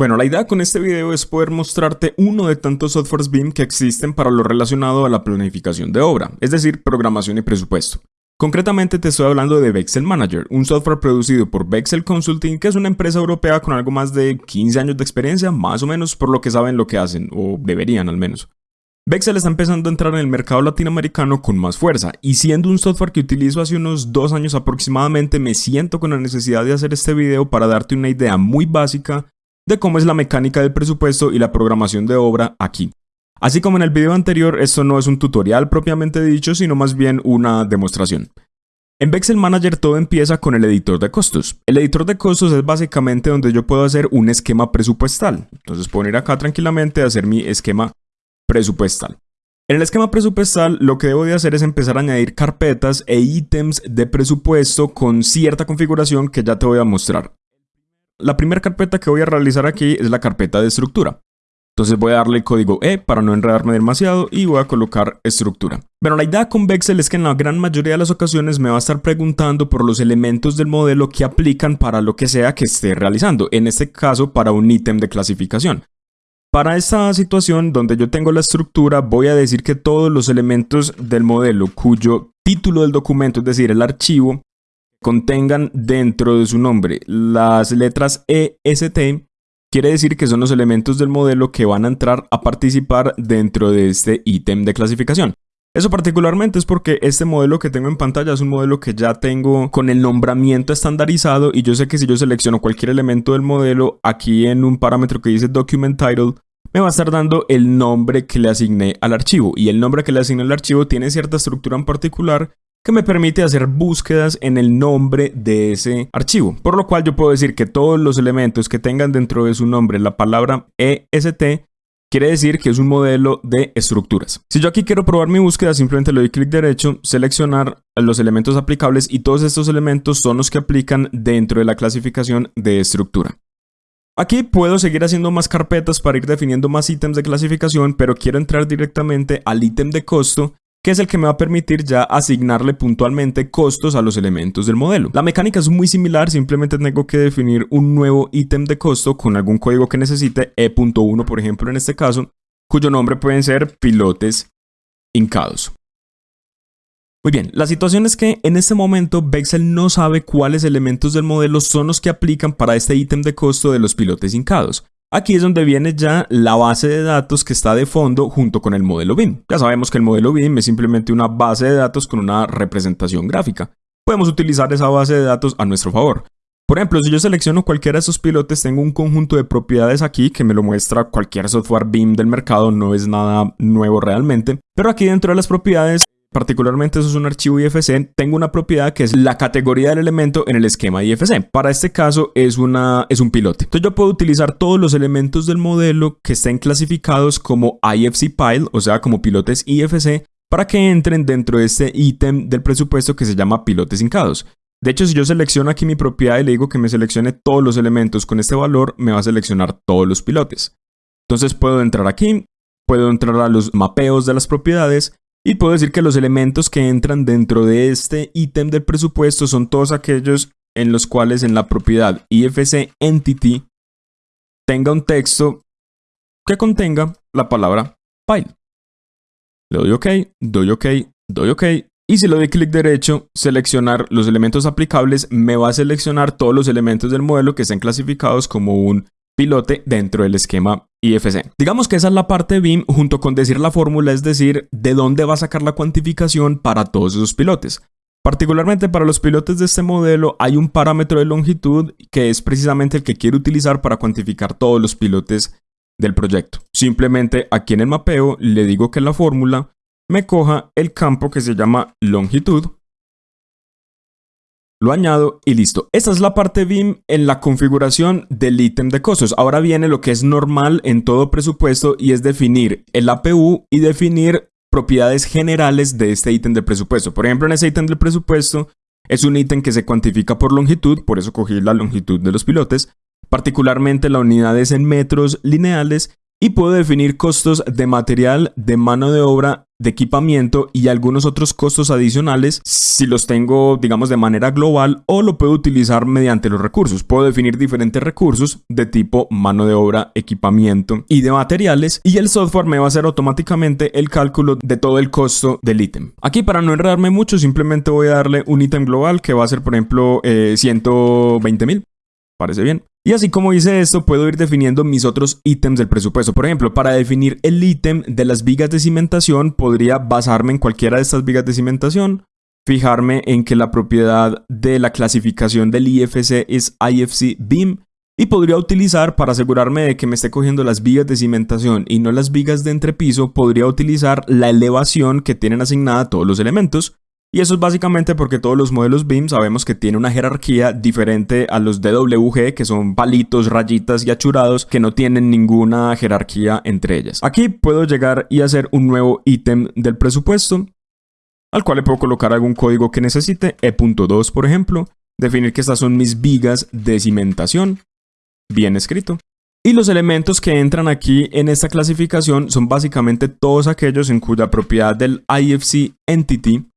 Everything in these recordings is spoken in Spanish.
Bueno, la idea con este video es poder mostrarte uno de tantos softwares BIM que existen para lo relacionado a la planificación de obra, es decir, programación y presupuesto. Concretamente te estoy hablando de Vexel Manager, un software producido por Vexel Consulting, que es una empresa europea con algo más de 15 años de experiencia, más o menos, por lo que saben lo que hacen, o deberían al menos. Vexel está empezando a entrar en el mercado latinoamericano con más fuerza, y siendo un software que utilizo hace unos dos años aproximadamente, me siento con la necesidad de hacer este video para darte una idea muy básica de cómo es la mecánica del presupuesto y la programación de obra aquí. Así como en el video anterior, esto no es un tutorial propiamente dicho, sino más bien una demostración. En Vexel Manager todo empieza con el editor de costos. El editor de costos es básicamente donde yo puedo hacer un esquema presupuestal. Entonces puedo acá tranquilamente a hacer mi esquema presupuestal. En el esquema presupuestal lo que debo de hacer es empezar a añadir carpetas e ítems de presupuesto con cierta configuración que ya te voy a mostrar. La primera carpeta que voy a realizar aquí es la carpeta de estructura. Entonces voy a darle el código E para no enredarme demasiado y voy a colocar estructura. Pero la idea con Vexel es que en la gran mayoría de las ocasiones me va a estar preguntando por los elementos del modelo que aplican para lo que sea que esté realizando, en este caso para un ítem de clasificación. Para esta situación donde yo tengo la estructura voy a decir que todos los elementos del modelo cuyo título del documento, es decir, el archivo, contengan dentro de su nombre las letras EST, quiere decir que son los elementos del modelo que van a entrar a participar dentro de este ítem de clasificación. Eso particularmente es porque este modelo que tengo en pantalla es un modelo que ya tengo con el nombramiento estandarizado y yo sé que si yo selecciono cualquier elemento del modelo aquí en un parámetro que dice Document Title me va a estar dando el nombre que le asigné al archivo y el nombre que le asigné al archivo tiene cierta estructura en particular que me permite hacer búsquedas en el nombre de ese archivo. Por lo cual yo puedo decir que todos los elementos que tengan dentro de su nombre la palabra EST quiere decir que es un modelo de estructuras. Si yo aquí quiero probar mi búsqueda, simplemente le doy clic derecho, seleccionar los elementos aplicables y todos estos elementos son los que aplican dentro de la clasificación de estructura. Aquí puedo seguir haciendo más carpetas para ir definiendo más ítems de clasificación, pero quiero entrar directamente al ítem de costo que es el que me va a permitir ya asignarle puntualmente costos a los elementos del modelo. La mecánica es muy similar, simplemente tengo que definir un nuevo ítem de costo con algún código que necesite, E.1 por ejemplo en este caso, cuyo nombre pueden ser pilotes hincados. Muy bien, la situación es que en este momento Bexel no sabe cuáles elementos del modelo son los que aplican para este ítem de costo de los pilotes hincados. Aquí es donde viene ya la base de datos que está de fondo junto con el modelo BIM. Ya sabemos que el modelo BIM es simplemente una base de datos con una representación gráfica. Podemos utilizar esa base de datos a nuestro favor. Por ejemplo, si yo selecciono cualquiera de esos pilotes, tengo un conjunto de propiedades aquí que me lo muestra cualquier software BIM del mercado, no es nada nuevo realmente. Pero aquí dentro de las propiedades particularmente eso es un archivo IFC, tengo una propiedad que es la categoría del elemento en el esquema IFC. Para este caso es, una, es un pilote. Entonces yo puedo utilizar todos los elementos del modelo que estén clasificados como IFC Pile, o sea, como pilotes IFC, para que entren dentro de este ítem del presupuesto que se llama pilotes hincados. De hecho, si yo selecciono aquí mi propiedad y le digo que me seleccione todos los elementos con este valor, me va a seleccionar todos los pilotes. Entonces puedo entrar aquí, puedo entrar a los mapeos de las propiedades y puedo decir que los elementos que entran dentro de este ítem del presupuesto son todos aquellos en los cuales en la propiedad IFC Entity tenga un texto que contenga la palabra file. Le doy OK, doy OK, doy OK. Y si le doy clic derecho, seleccionar los elementos aplicables, me va a seleccionar todos los elementos del modelo que estén clasificados como un pilote dentro del esquema IFC. Digamos que esa es la parte BIM junto con decir la fórmula, es decir, de dónde va a sacar la cuantificación para todos esos pilotes. Particularmente para los pilotes de este modelo hay un parámetro de longitud que es precisamente el que quiero utilizar para cuantificar todos los pilotes del proyecto. Simplemente aquí en el mapeo le digo que la fórmula me coja el campo que se llama longitud lo añado y listo. Esta es la parte BIM en la configuración del ítem de costos. Ahora viene lo que es normal en todo presupuesto y es definir el APU y definir propiedades generales de este ítem de presupuesto. Por ejemplo, en ese ítem del presupuesto es un ítem que se cuantifica por longitud, por eso cogí la longitud de los pilotes. Particularmente la unidad es en metros lineales y puedo definir costos de material, de mano de obra, de equipamiento y algunos otros costos adicionales si los tengo, digamos, de manera global o lo puedo utilizar mediante los recursos. Puedo definir diferentes recursos de tipo mano de obra, equipamiento y de materiales y el software me va a hacer automáticamente el cálculo de todo el costo del ítem. Aquí para no enredarme mucho simplemente voy a darle un ítem global que va a ser por ejemplo 120 eh, mil. Parece bien. Y así como hice esto, puedo ir definiendo mis otros ítems del presupuesto. Por ejemplo, para definir el ítem de las vigas de cimentación, podría basarme en cualquiera de estas vigas de cimentación, fijarme en que la propiedad de la clasificación del IFC es IFC BIM y podría utilizar, para asegurarme de que me esté cogiendo las vigas de cimentación y no las vigas de entrepiso, podría utilizar la elevación que tienen asignada todos los elementos y eso es básicamente porque todos los modelos BIM sabemos que tienen una jerarquía diferente a los DWG, que son palitos, rayitas y achurados, que no tienen ninguna jerarquía entre ellas. Aquí puedo llegar y hacer un nuevo ítem del presupuesto, al cual le puedo colocar algún código que necesite, E.2 por ejemplo, definir que estas son mis vigas de cimentación, bien escrito. Y los elementos que entran aquí en esta clasificación son básicamente todos aquellos en cuya propiedad del IFC Entity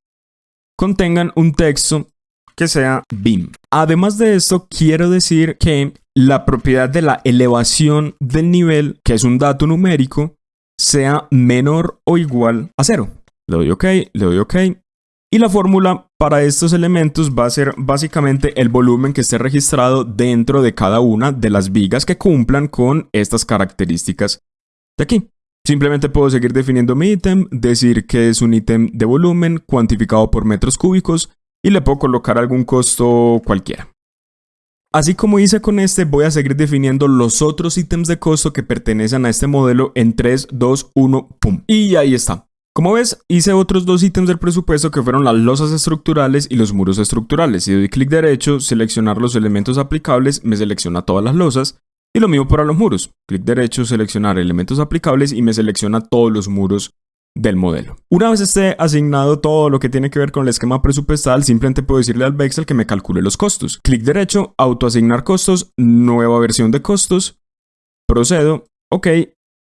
contengan un texto que sea BIM. Además de esto, quiero decir que la propiedad de la elevación del nivel, que es un dato numérico, sea menor o igual a cero. Le doy OK, le doy OK. Y la fórmula para estos elementos va a ser básicamente el volumen que esté registrado dentro de cada una de las vigas que cumplan con estas características de aquí. Simplemente puedo seguir definiendo mi ítem, decir que es un ítem de volumen cuantificado por metros cúbicos y le puedo colocar algún costo cualquiera. Así como hice con este, voy a seguir definiendo los otros ítems de costo que pertenecen a este modelo en 3, 2, 1, pum. Y ahí está. Como ves, hice otros dos ítems del presupuesto que fueron las losas estructurales y los muros estructurales. Si doy clic derecho, seleccionar los elementos aplicables, me selecciona todas las losas. Y lo mismo para los muros. Clic derecho, seleccionar elementos aplicables y me selecciona todos los muros del modelo. Una vez esté asignado todo lo que tiene que ver con el esquema presupuestal, simplemente puedo decirle al Vexel que me calcule los costos. Clic derecho, autoasignar costos, nueva versión de costos, procedo, ok,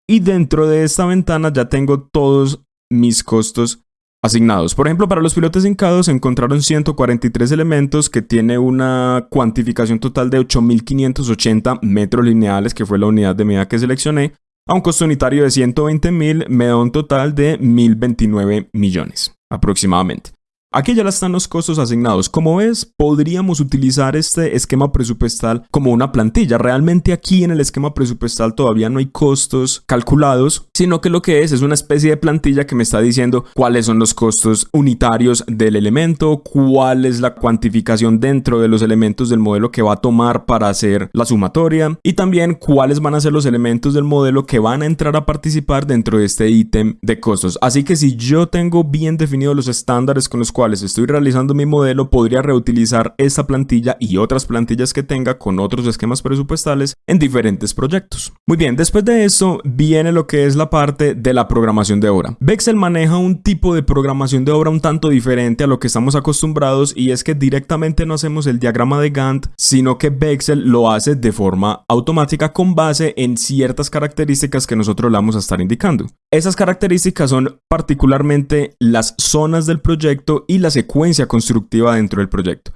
y dentro de esta ventana ya tengo todos mis costos asignados. Por ejemplo, para los pilotes hincados se encontraron 143 elementos que tiene una cuantificación total de 8.580 metros lineales, que fue la unidad de medida que seleccioné, a un costo unitario de 120.000, me da un total de 1.029 millones aproximadamente. Aquí ya están los costos asignados. Como ves, podríamos utilizar este esquema presupuestal como una plantilla. Realmente aquí en el esquema presupuestal todavía no hay costos calculados, sino que lo que es es una especie de plantilla que me está diciendo cuáles son los costos unitarios del elemento, cuál es la cuantificación dentro de los elementos del modelo que va a tomar para hacer la sumatoria y también cuáles van a ser los elementos del modelo que van a entrar a participar dentro de este ítem de costos. Así que si yo tengo bien definidos los estándares con los cuales estoy realizando mi modelo, podría reutilizar esta plantilla y otras plantillas que tenga con otros esquemas presupuestales en diferentes proyectos. Muy bien, después de eso viene lo que es la parte de la programación de obra. Bexel maneja un tipo de programación de obra un tanto diferente a lo que estamos acostumbrados y es que directamente no hacemos el diagrama de Gantt, sino que Bexel lo hace de forma automática con base en ciertas características que nosotros le vamos a estar indicando. Esas características son particularmente las zonas del proyecto y la secuencia constructiva dentro del proyecto.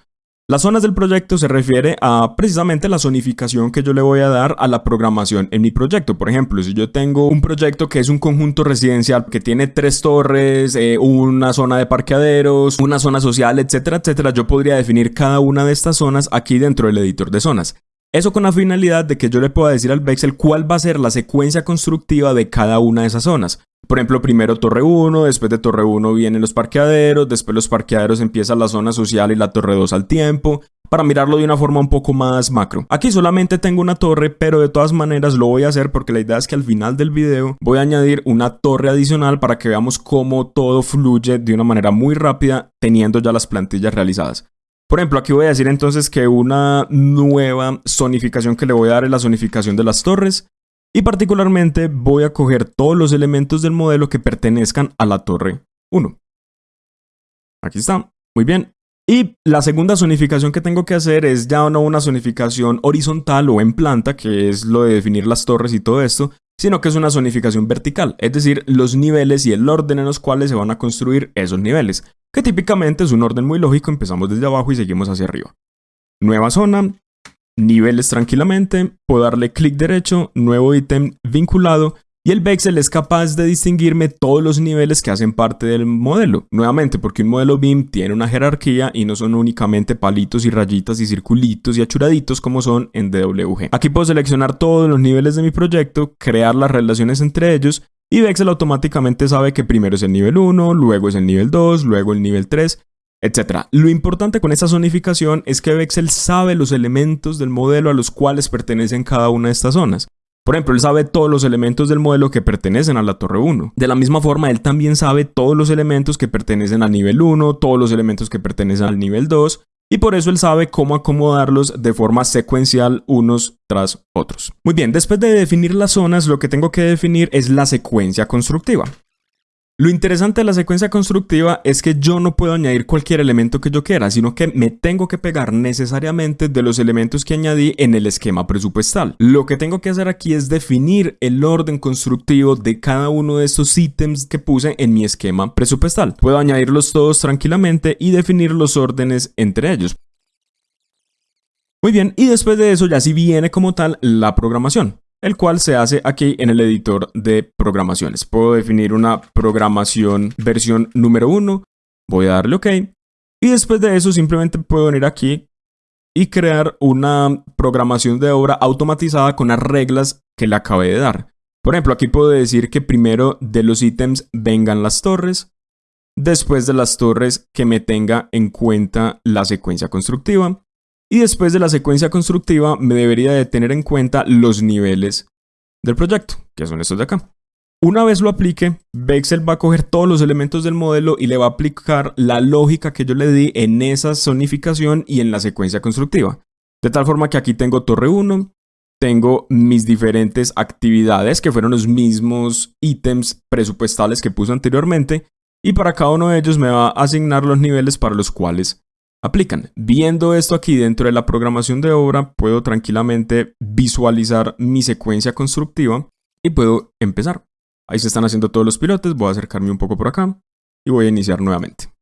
Las zonas del proyecto se refiere a precisamente la zonificación que yo le voy a dar a la programación en mi proyecto. Por ejemplo, si yo tengo un proyecto que es un conjunto residencial que tiene tres torres, eh, una zona de parqueaderos, una zona social, etcétera, etcétera, yo podría definir cada una de estas zonas aquí dentro del editor de zonas. Eso con la finalidad de que yo le pueda decir al Vexel cuál va a ser la secuencia constructiva de cada una de esas zonas. Por ejemplo, primero Torre 1, después de Torre 1 vienen los parqueaderos, después los parqueaderos empieza la zona social y la Torre 2 al tiempo, para mirarlo de una forma un poco más macro. Aquí solamente tengo una torre, pero de todas maneras lo voy a hacer porque la idea es que al final del video voy a añadir una torre adicional para que veamos cómo todo fluye de una manera muy rápida teniendo ya las plantillas realizadas. Por ejemplo, aquí voy a decir entonces que una nueva zonificación que le voy a dar es la zonificación de las torres. Y particularmente voy a coger todos los elementos del modelo que pertenezcan a la torre 1. Aquí está. Muy bien. Y la segunda zonificación que tengo que hacer es ya no una zonificación horizontal o en planta, que es lo de definir las torres y todo esto, sino que es una zonificación vertical, es decir, los niveles y el orden en los cuales se van a construir esos niveles, que típicamente es un orden muy lógico, empezamos desde abajo y seguimos hacia arriba. Nueva zona, niveles tranquilamente, puedo darle clic derecho, nuevo ítem vinculado y el Vexel es capaz de distinguirme todos los niveles que hacen parte del modelo. Nuevamente, porque un modelo BIM tiene una jerarquía y no son únicamente palitos y rayitas y circulitos y achuraditos como son en DWG. Aquí puedo seleccionar todos los niveles de mi proyecto, crear las relaciones entre ellos y Vexel automáticamente sabe que primero es el nivel 1, luego es el nivel 2, luego el nivel 3, etc. Lo importante con esta zonificación es que Vexel sabe los elementos del modelo a los cuales pertenecen cada una de estas zonas. Por ejemplo, él sabe todos los elementos del modelo que pertenecen a la torre 1. De la misma forma, él también sabe todos los elementos que pertenecen al nivel 1, todos los elementos que pertenecen al nivel 2, y por eso él sabe cómo acomodarlos de forma secuencial unos tras otros. Muy bien, después de definir las zonas, lo que tengo que definir es la secuencia constructiva. Lo interesante de la secuencia constructiva es que yo no puedo añadir cualquier elemento que yo quiera, sino que me tengo que pegar necesariamente de los elementos que añadí en el esquema presupuestal. Lo que tengo que hacer aquí es definir el orden constructivo de cada uno de estos ítems que puse en mi esquema presupuestal. Puedo añadirlos todos tranquilamente y definir los órdenes entre ellos. Muy bien, y después de eso ya sí viene como tal la programación el cual se hace aquí en el editor de programaciones. Puedo definir una programación versión número 1, voy a darle OK, y después de eso simplemente puedo venir aquí y crear una programación de obra automatizada con las reglas que le acabé de dar. Por ejemplo, aquí puedo decir que primero de los ítems vengan las torres, después de las torres que me tenga en cuenta la secuencia constructiva, y después de la secuencia constructiva me debería de tener en cuenta los niveles del proyecto, que son estos de acá. Una vez lo aplique, Vexel va a coger todos los elementos del modelo y le va a aplicar la lógica que yo le di en esa zonificación y en la secuencia constructiva. De tal forma que aquí tengo torre 1, tengo mis diferentes actividades que fueron los mismos ítems presupuestales que puse anteriormente y para cada uno de ellos me va a asignar los niveles para los cuales aplican. Viendo esto aquí dentro de la programación de obra, puedo tranquilamente visualizar mi secuencia constructiva y puedo empezar. Ahí se están haciendo todos los pilotes, voy a acercarme un poco por acá y voy a iniciar nuevamente.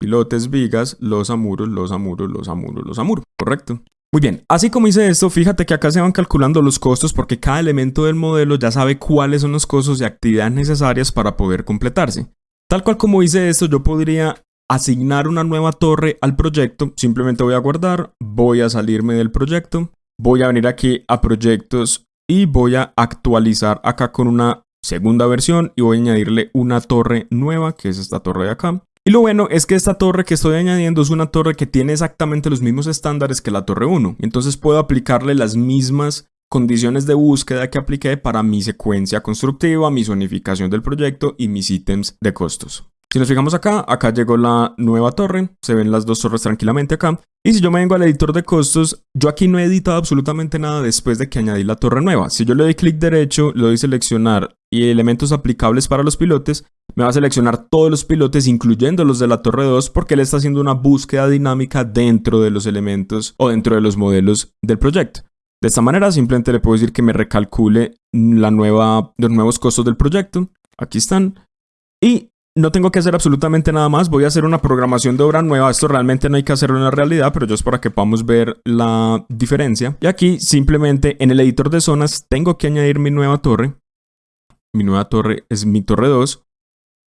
Pilotes, vigas, los amuros, los amuros, los amuros, los amuros, ¿correcto? Muy bien, así como hice esto, fíjate que acá se van calculando los costos porque cada elemento del modelo ya sabe cuáles son los costos y actividades necesarias para poder completarse. Tal cual como hice esto, yo podría asignar una nueva torre al proyecto, simplemente voy a guardar, voy a salirme del proyecto, voy a venir aquí a proyectos y voy a actualizar acá con una segunda versión y voy a añadirle una torre nueva, que es esta torre de acá. Y lo bueno es que esta torre que estoy añadiendo es una torre que tiene exactamente los mismos estándares que la torre 1. Entonces puedo aplicarle las mismas condiciones de búsqueda que apliqué para mi secuencia constructiva, mi zonificación del proyecto y mis ítems de costos. Si nos fijamos acá, acá llegó la nueva torre, se ven las dos torres tranquilamente acá. Y si yo me vengo al editor de costos, yo aquí no he editado absolutamente nada después de que añadí la torre nueva. Si yo le doy clic derecho, le doy seleccionar y elementos aplicables para los pilotes, me va a seleccionar todos los pilotes, incluyendo los de la torre 2, porque él está haciendo una búsqueda dinámica dentro de los elementos o dentro de los modelos del proyecto. De esta manera simplemente le puedo decir que me recalcule los nuevos costos del proyecto. Aquí están. Y no tengo que hacer absolutamente nada más, voy a hacer una programación de obra nueva, esto realmente no hay que hacerlo en la realidad, pero yo es para que podamos ver la diferencia. Y aquí simplemente en el editor de zonas tengo que añadir mi nueva torre, mi nueva torre es mi torre 2.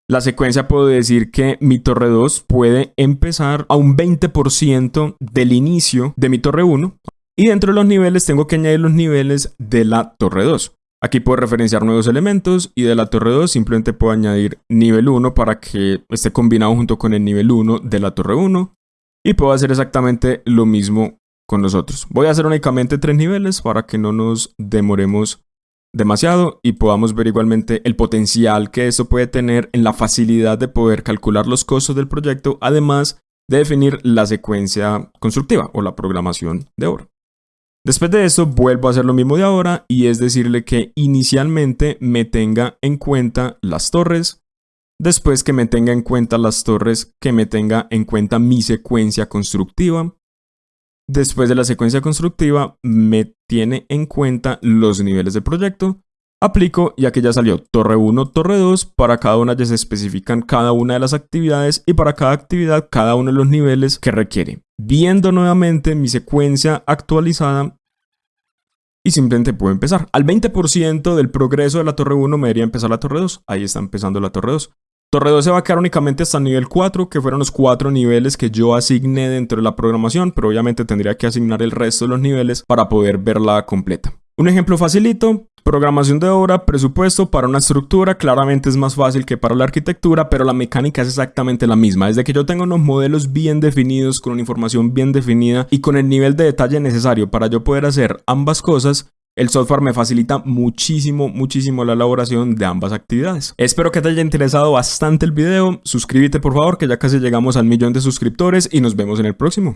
La secuencia puedo decir que mi torre 2 puede empezar a un 20% del inicio de mi torre 1 y dentro de los niveles tengo que añadir los niveles de la torre 2. Aquí puedo referenciar nuevos elementos y de la torre 2 simplemente puedo añadir nivel 1 para que esté combinado junto con el nivel 1 de la torre 1 y puedo hacer exactamente lo mismo con los otros. Voy a hacer únicamente tres niveles para que no nos demoremos demasiado y podamos ver igualmente el potencial que esto puede tener en la facilidad de poder calcular los costos del proyecto, además de definir la secuencia constructiva o la programación de obra. Después de eso vuelvo a hacer lo mismo de ahora y es decirle que inicialmente me tenga en cuenta las torres, después que me tenga en cuenta las torres, que me tenga en cuenta mi secuencia constructiva, después de la secuencia constructiva me tiene en cuenta los niveles del proyecto Aplico y aquí ya salió torre 1, torre 2, para cada una ya se especifican cada una de las actividades y para cada actividad cada uno de los niveles que requiere. Viendo nuevamente mi secuencia actualizada y simplemente puedo empezar. Al 20% del progreso de la torre 1 me debería empezar la torre 2. Ahí está empezando la torre 2. Torre 2 se va a quedar únicamente hasta nivel 4, que fueron los 4 niveles que yo asigné dentro de la programación, pero obviamente tendría que asignar el resto de los niveles para poder verla completa. Un ejemplo facilito, programación de obra, presupuesto para una estructura, claramente es más fácil que para la arquitectura, pero la mecánica es exactamente la misma. Desde que yo tengo unos modelos bien definidos, con una información bien definida y con el nivel de detalle necesario para yo poder hacer ambas cosas, el software me facilita muchísimo, muchísimo la elaboración de ambas actividades. Espero que te haya interesado bastante el video. Suscríbete por favor, que ya casi llegamos al millón de suscriptores y nos vemos en el próximo.